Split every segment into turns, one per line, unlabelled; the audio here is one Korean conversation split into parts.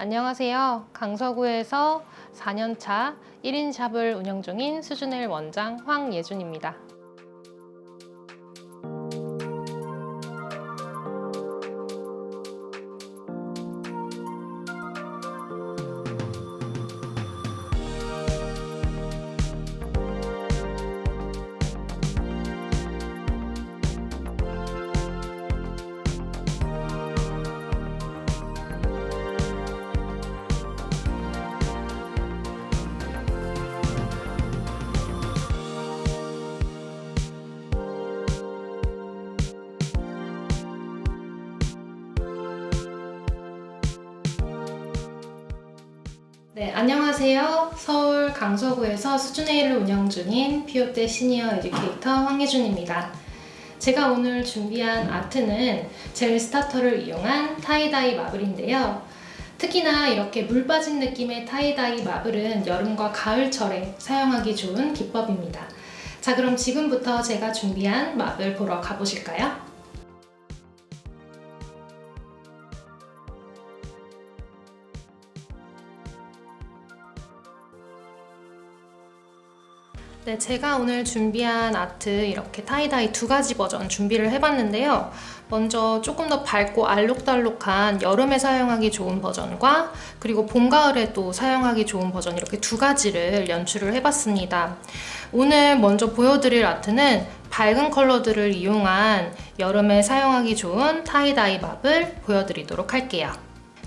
안녕하세요. 강서구에서 4년차 1인 샵을 운영 중인 수준엘 원장 황예준입니다. 네, 안녕하세요. 서울 강서구에서 수준회의를 운영 중인 피오떼 senior educator 황예준입니다. 제가 오늘 준비한 아트는 젤 starter를 이용한 tie-dye marble인데요. 특히나 이렇게 물 빠진 느낌의 tie-dye marble은 여름과 가을철에 사용하기 좋은 기법입니다. 자, 그럼 지금부터 제가 준비한 marble 보러 가보실까요? 네, 제가 오늘 준비한 아트 이렇게 tie-dye 두 가지 버전 준비를 해봤는데요. 먼저 조금 더 밝고 알록달록한 여름에 사용하기 좋은 버전과 그리고 봄, 가을에 또 사용하기 좋은 버전 이렇게 두 가지를 연출을 해봤습니다. 오늘 먼저 보여드릴 아트는 밝은 컬러들을 이용한 여름에 사용하기 좋은 tie-dye marble을 보여드리도록 할게요.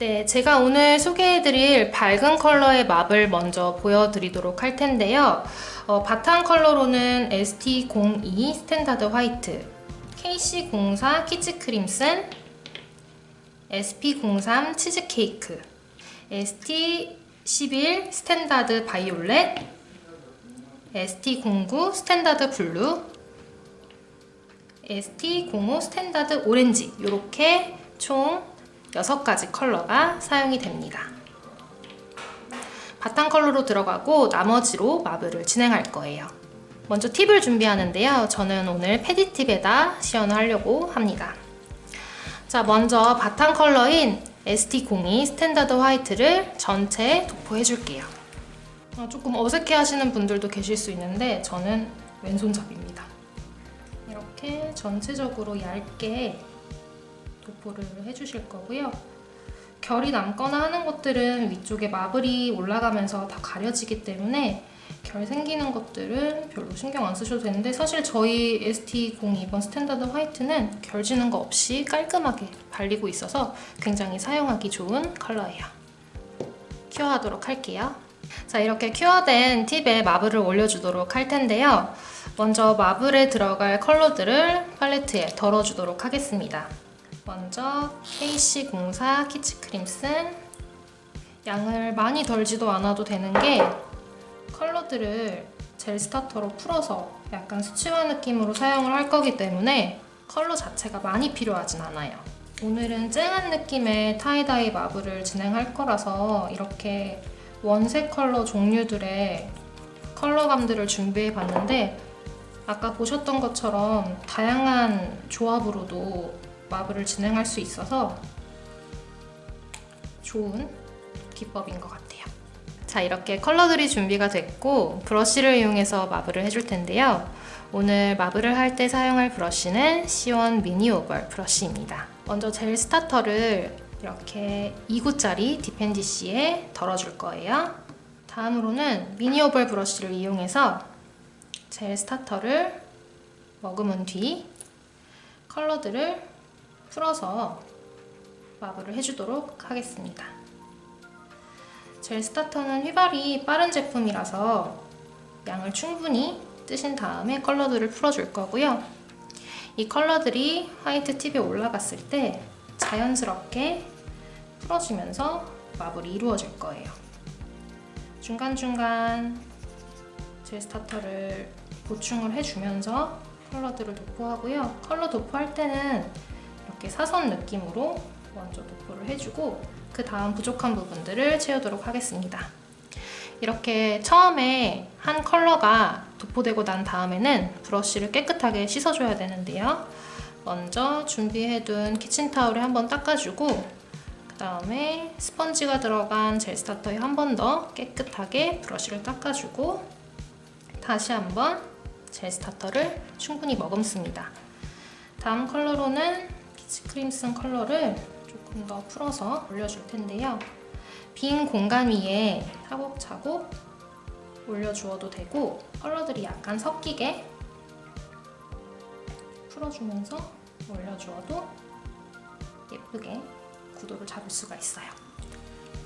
네, 제가 오늘 소개해드릴 밝은 컬러의 marble을 먼저 보여드리도록 할 텐데요. 어, 바탕 컬러로는 ST02 standard white, KC04 kids crimson, SP03 치즈케이크, ST11 standard violet, ST09 standard blue, ST05 standard orange 이렇게 총 6가지 컬러가 사용이 됩니다. 바탕 컬러로 들어가고 나머지로 marble을 진행할 거예요. 먼저 팁을 준비하는데요. 저는 오늘 pedi tip에다 시연을 하려고 합니다. 자, 먼저 바탕 컬러인 ST02 standard white를 전체에 도포해줄게요. 어, 조금 어색해 하시는 분들도 계실 수 있는데 저는 왼손잡이입니다. 이렇게 전체적으로 얇게 도포를 해주실 거고요. 결이 남거나 하는 것들은 위쪽에 마블이 올라가면서 다 가려지기 때문에 결 생기는 것들은 별로 신경 안 쓰셔도 되는데 사실 저희 ST02번 스탠다드 화이트는 결 지는 거 없이 깔끔하게 발리고 있어서 굉장히 사용하기 좋은 컬러예요. cure하도록 할게요. 자 이렇게 cure된 팁에 마블을 올려주도록 할 텐데요. 먼저 마블에 들어갈 컬러들을 팔레트에 덜어주도록 하겠습니다. 먼저 KC04 키치 crimson 양을 많이 덜지도 않아도 되는 게 컬러들을 젤 starter로 풀어서 약간 수채화 느낌으로 사용을 할 거기 때문에 컬러 자체가 많이 필요하진 않아요. 오늘은 쨍한 느낌의 tie-dye 마블을 진행할 거라서 이렇게 원색 컬러 종류들의 컬러감들을 준비해 봤는데 아까 보셨던 것처럼 다양한 조합으로도 마블을 진행할 수 있어서 좋은 기법인 것 같아요. 자 이렇게 컬러들이 준비가 됐고 브러쉬를 이용해서 마블을 해줄 텐데요. 오늘 마블을 할 때 사용할 브러쉬는 시원 미니 oval 브러쉬입니다. 먼저 젤 starter를 이렇게 2구짜리 dappen dish에 덜어줄 거예요. 다음으로는 미니 oval 브러쉬를 이용해서 젤 starter를 머금은 뒤 컬러들을 풀어서 마블을 해주도록 하겠습니다. 젤 starter는 휘발이 빠른 제품이라서 양을 충분히 뜨신 다음에 컬러들을 풀어줄 거고요. 이 컬러들이 화이트 팁에 올라갔을 때 자연스럽게 풀어지면서 마블이 이루어질 거예요. 중간중간 젤 starter를 보충을 해주면서 컬러들을 도포하고요. 컬러 도포할 때는 이렇게 사선 느낌으로 먼저 도포를 해주고 그 다음 부족한 부분들을 채우도록 하겠습니다. 이렇게 처음에 한 컬러가 도포되고 난 다음에는 브러쉬를 깨끗하게 씻어줘야 되는데요. 먼저 준비해둔 키친타올에 한번 닦아주고 그 다음에 스펀지가 들어간 젤 스타터에 한 번 더 깨끗하게 브러쉬를 닦아주고 다시 한번 젤 starter를 충분히 머금습니다. 다음 컬러로는 키치 crimson 컬러를 조금 더 풀어서 올려줄 텐데요. 빈 공간 위에 차곡차곡 올려주어도 되고 컬러들이 약간 섞이게 풀어주면서 올려주어도 예쁘게 구도를 잡을 수가 있어요.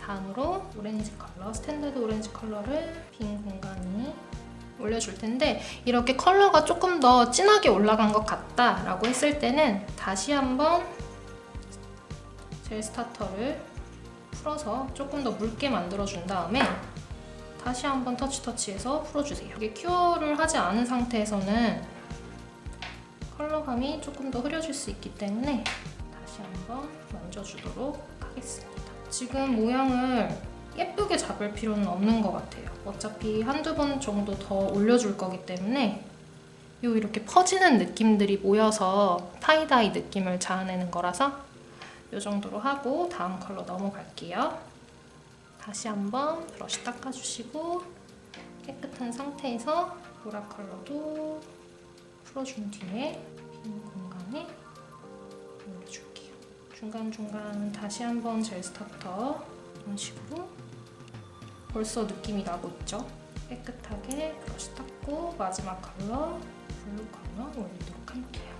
다음으로 오렌지 컬러, 스탠다드 오렌지 컬러를 빈 공간에 올려줄 텐데 이렇게 컬러가 조금 더 진하게 올라간 것 같다 라고 했을 때는 다시 한번 젤 starter를 풀어서 조금 더 묽게 만들어준 다음에 다시 한번 터치 터치해서 풀어주세요. 이게 cure를 하지 않은 상태에서는 컬러감이 조금 더 흐려질 수 있기 때문에 다시 한번 만져주도록 하겠습니다. 지금 모양을 예쁘게 잡을 필요는 없는 것 같아요. 어차피 한두 번 정도 더 올려줄 거기 때문에 요 이렇게 퍼지는 느낌들이 모여서 tie-dye 느낌을 자아내는 거라서 이 정도로 하고 다음 컬러 넘어갈게요. 다시 한번 브러쉬 닦아주시고 깨끗한 상태에서 보라 컬러도 풀어준 뒤에 빈 공간에 올려줄게요. 중간중간 다시 한번 젤 starter 이런 식으로 벌써 느낌이 나고 있죠? 깨끗하게 브러쉬 닦고 마지막 컬러 블루 컬러 올리도록 할게요.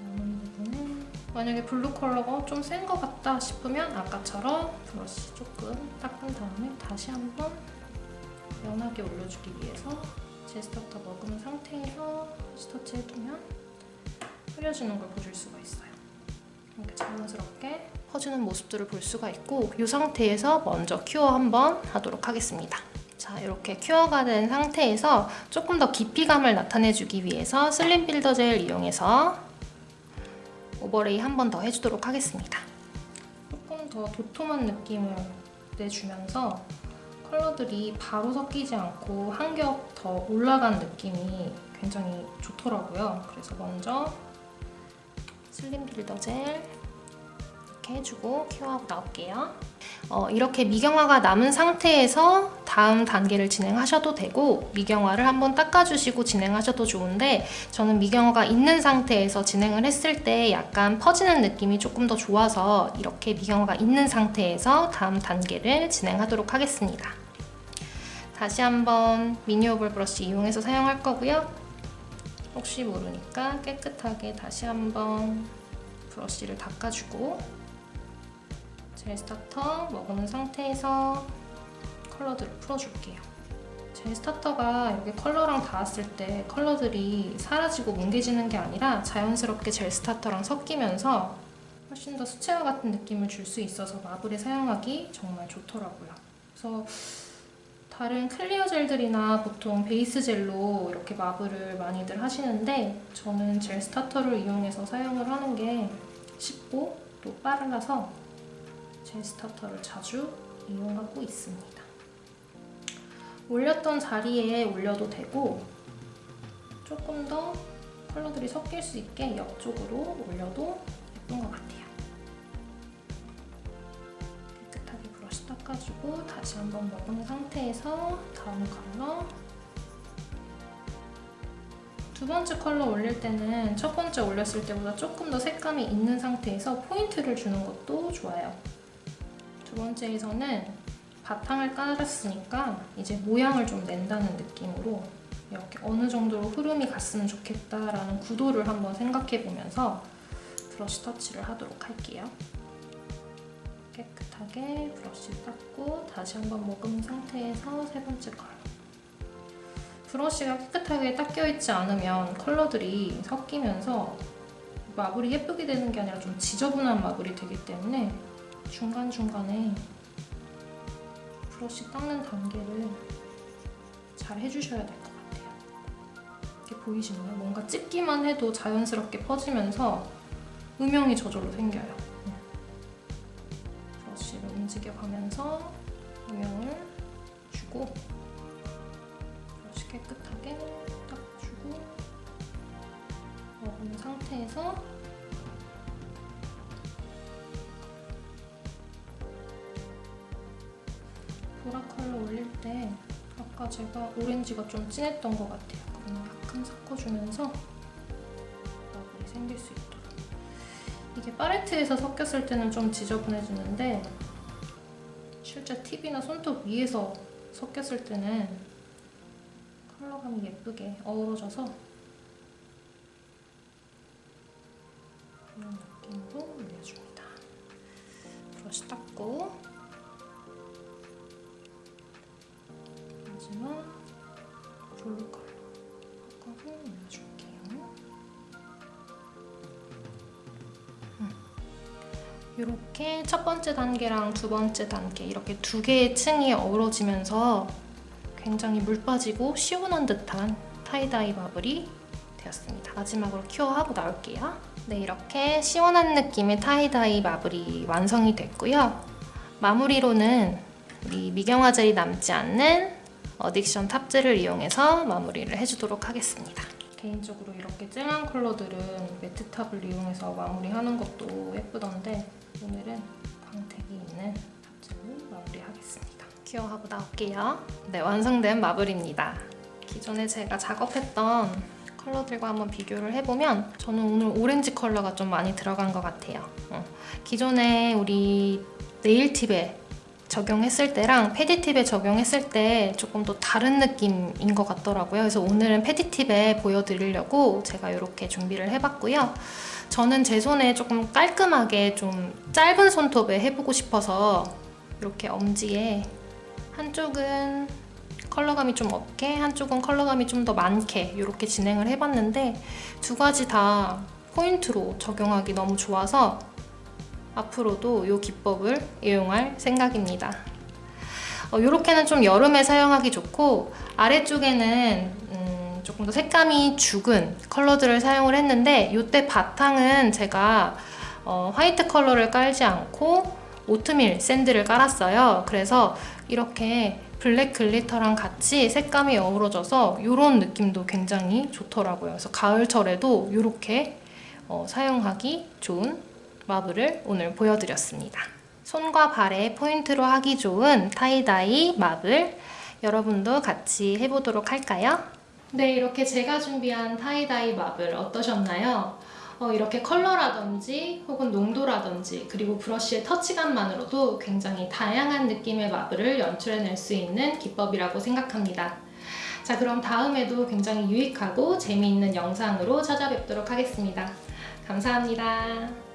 남은 부분은 만약에 블루 컬러가 좀 센 것 같다 싶으면 아까처럼 브러쉬 조금 닦은 다음에 다시 한번 연하게 올려주기 위해서 제 스타터 머금은 상태에서 터치 해주면 흐려지는 걸 보실 수가 있어요. 이렇게 자연스럽게 퍼지는 모습들을 볼 수가 있고 이 상태에서 먼저 cure 한번 하도록 하겠습니다. 자 이렇게 큐어가 된 상태에서 조금 더 깊이감을 나타내주기 위해서 슬림 builder 젤 이용해서 overlay 한 번 더 해주도록 하겠습니다. 조금 더 도톰한 느낌을 내주면서 컬러들이 바로 섞이지 않고 한 겹 더 올라간 느낌이 굉장히 좋더라고요. 그래서 먼저 슬림 빌더 젤 이렇게 해주고 큐어하고 나올게요. 어, 이렇게 미경화가 남은 상태에서 다음 단계를 진행하셔도 되고 미경화를 한번 닦아주시고 진행하셔도 좋은데 저는 미경화가 있는 상태에서 진행을 했을 때 약간 퍼지는 느낌이 조금 더 좋아서 이렇게 미경화가 있는 상태에서 다음 단계를 진행하도록 하겠습니다. 다시 한번 미니 oval 브러쉬 이용해서 사용할 거고요. 혹시 모르니까 깨끗하게 다시 한번 브러쉬를 닦아주고 젤 starter 머금은 상태에서 컬러들을 풀어줄게요. 젤 starter가 여기 컬러랑 닿았을 때 컬러들이 사라지고 뭉개지는 게 아니라 자연스럽게 젤 starter랑 섞이면서 훨씬 더 수채화 같은 느낌을 줄 수 있어서 마블에 사용하기 정말 좋더라고요. 그래서 다른 clear 젤들이나 보통 베이스 젤로 이렇게 마블을 많이들 하시는데 저는 젤 starter를 이용해서 사용을 하는 게 쉽고 또 빨라서 젤 starter를 자주 이용하고 있습니다. 올렸던 자리에 올려도 되고 조금 더 컬러들이 섞일 수 있게 옆쪽으로 올려도 예쁜 것 같아요. 깨끗하게 브러쉬 닦아주고 다시 한번 먹은 상태에서 다음 컬러 두 번째 컬러 올릴 때는 첫 번째 올렸을 때보다 조금 더 색감이 있는 상태에서 포인트를 주는 것도 좋아요. 두 번째에서는 바탕을 깔았으니까 이제 모양을 좀 낸다는 느낌으로 이렇게 어느 정도로 흐름이 갔으면 좋겠다라는 구도를 한번 생각해보면서 브러쉬 터치를 하도록 할게요. 깨끗하게 브러쉬 닦고 다시 한번 머금은 상태에서 세 번째 컬러. 브러쉬가 깨끗하게 닦여있지 않으면 컬러들이 섞이면서 마블이 예쁘게 되는 게 아니라 좀 지저분한 마블이 되기 때문에 중간중간에 브러쉬 닦는 단계를 잘 해주셔야 될 것 같아요. 이렇게 보이시나요? 뭔가 찍기만 해도 자연스럽게 퍼지면서 음영이 저절로 생겨요. 브러쉬를 움직여가면서 음영을 주고 브러쉬 깨끗하게 닦아주고 먹은 상태에서 보라 컬러 올릴 때 아까 제가 오렌지가 좀 진했던 것 같아요. 그러면 약간 섞어주면서 마블이 생길 수 있도록 이게 팔레트에서 섞였을 때는 좀 지저분해지는데 실제 팁이나 손톱 위에서 섞였을 때는 컬러감이 예쁘게 어우러져서 이런 느낌으로 이렇게 첫 번째 단계랑 두 번째 단계 이렇게 두 개의 층이 어우러지면서 굉장히 물 빠지고 시원한 듯한 타이다이 마블이 되었습니다. 마지막으로 큐어하고 나올게요. 네, 이렇게 시원한 느낌의 타이다이 마블이 완성이 됐고요. 마무리로는 우리 미경화 젤이 남지 않는 어딕션 탑젤을 이용해서 마무리를 해주도록 하겠습니다. 개인적으로 이렇게 쨍한 컬러들은 매트탑을 이용해서 마무리하는 것도 예쁘던데 오늘은 광택이 있는 탑젤로 마무리하겠습니다. 큐어하고 나올게요. 네, 완성된 마블입니다. 기존에 제가 작업했던 컬러들과 한번 비교를 해보면 저는 오늘 오렌지 컬러가 좀 많이 들어간 것 같아요. 어, 기존에 우리 네일팁에 적용했을 때랑 패디팁에 적용했을 때 조금 더 다른 느낌인 것 같더라고요. 그래서 오늘은 패디팁에 보여드리려고 제가 이렇게 준비를 해봤고요. 저는 제 손에 조금 깔끔하게 좀 짧은 손톱에 해보고 싶어서 이렇게 엄지에 한쪽은 컬러감이 좀 없게 한쪽은 컬러감이 좀 더 많게 이렇게 진행을 해봤는데 두 가지 다 포인트로 적용하기 너무 좋아서 앞으로도 이 기법을 이용할 생각입니다. 어, 이렇게는 좀 여름에 사용하기 좋고 아래쪽에는 음, 조금 더 색감이 죽은 컬러들을 사용을 했는데 이때 바탕은 제가 어, 화이트 컬러를 깔지 않고 오트밀 샌드를 깔았어요. 그래서 이렇게 블랙 글리터랑 같이 색감이 어우러져서 이런 느낌도 굉장히 좋더라고요. 그래서 가을철에도 이렇게 어, 사용하기 좋은 마블을 오늘 보여드렸습니다. 손과 발에 포인트로 하기 좋은 타이다이 마블 여러분도 같이 해보도록 할까요? 네, 이렇게 제가 준비한 타이다이 마블 어떠셨나요? 어, 이렇게 컬러라든지 혹은 농도라든지 그리고 브러쉬의 터치감만으로도 굉장히 다양한 느낌의 마블을 연출해낼 수 있는 기법이라고 생각합니다. 자 그럼 다음에도 굉장히 유익하고 재미있는 영상으로 찾아뵙도록 하겠습니다. 감사합니다.